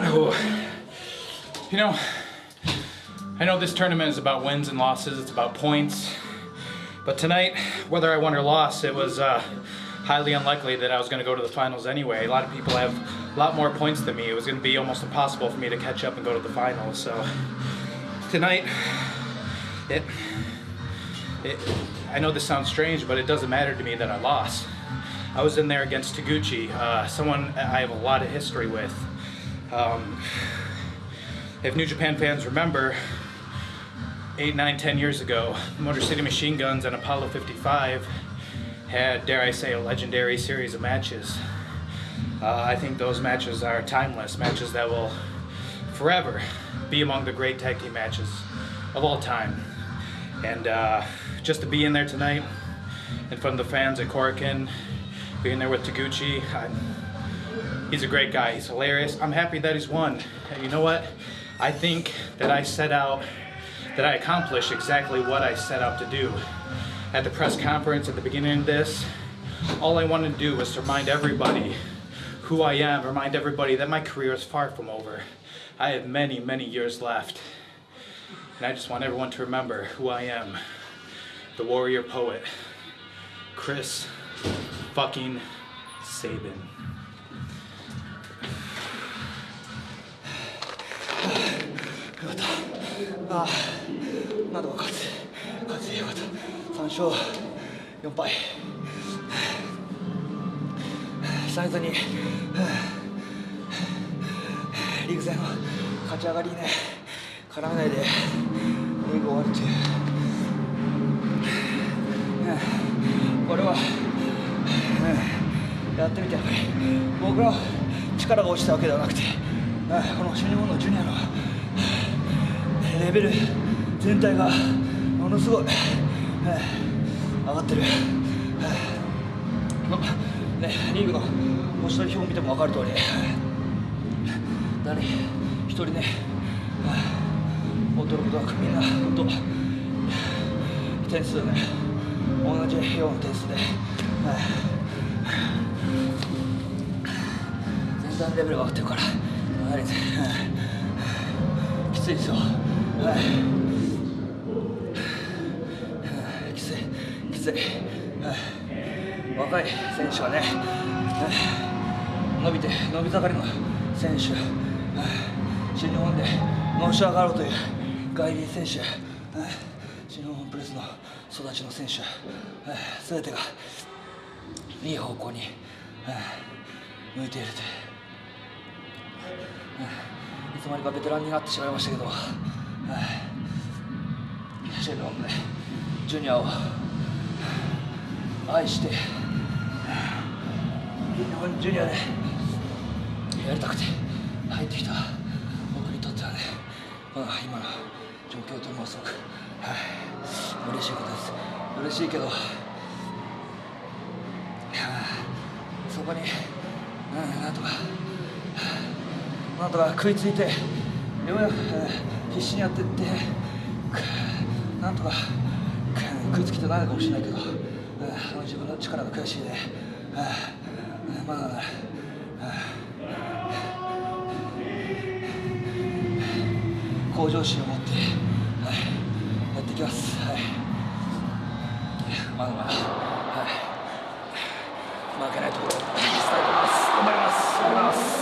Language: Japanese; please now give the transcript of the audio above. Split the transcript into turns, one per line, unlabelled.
Oh. You know, I know this tournament is about wins and losses, it's about points. But tonight, whether I won or lost, it was uh, highly unlikely that I was going to go to the finals anyway. A lot of people have a lot more points than me. It was going to be almost impossible for me to catch up and go to the finals. So tonight, it, it, I know this sounds strange, but it doesn't matter to me that I lost. I was in there against Taguchi, uh, someone I have a lot of history with. Um, if New Japan fans remember, eight, nine, ten years ago, Motor City Machine Guns and Apollo 55 had, dare I say, a legendary series of matches. Uh, I think those matches are timeless, matches that will forever be among the great tag team matches of all time. And uh, just to be in there tonight, in front of the fans at Korakuen, being there with Taguchi, I, he's a great guy, he's hilarious. I'm happy that he's won. And you know what? I think that I set out, that I accomplished exactly what I set out to do. At the press conference at the beginning of this, all I wanted to do was to remind everybody who I am, remind everybody that my career is far from over. I have many, many years left. And I just want everyone to remember who I am. The warrior poet, Chris fucking Sabin.
よかったああなんとか勝つ勝つよかった3勝4敗久々にリーグ戦の勝ち上がりね。絡めないでリーグ終わるっていう。ってみて僕ら力が落ちたわけではなくてこの新日本のジュニアのレベル全体がものすごい、上がってる、ね、リーグの星取り表を見ても分かる通り。誰一人ね驚くことなくみんな本当点数ね同じような点数で、全然レベルが上がってるからやはり、きついですよはい。きついきつい、若い選手がね、伸びて伸び盛りの選手、新日本でのし上がろうという外輪選手、新日本プレスの育ちの選手、すべてがいい方向に向いているという、いつまにかベテランになってしまいましたけど、シェルロンねジュニアを愛して日本ジュニアでやりたくて入ってきた僕にとってはねこの今の状況というのはすごく、はい、嬉しいことです嬉しいけどそこに、うん、なんとか。なんとか食いついてようやく必死にやってって。なんとか食いつきてないかもしれないけど、うん、自分の力が悔しいで、うん、まだ、うん、向上心を持って、はい、やっていきます。はい、まだまだ負けないところい頑張ります。頑張ります。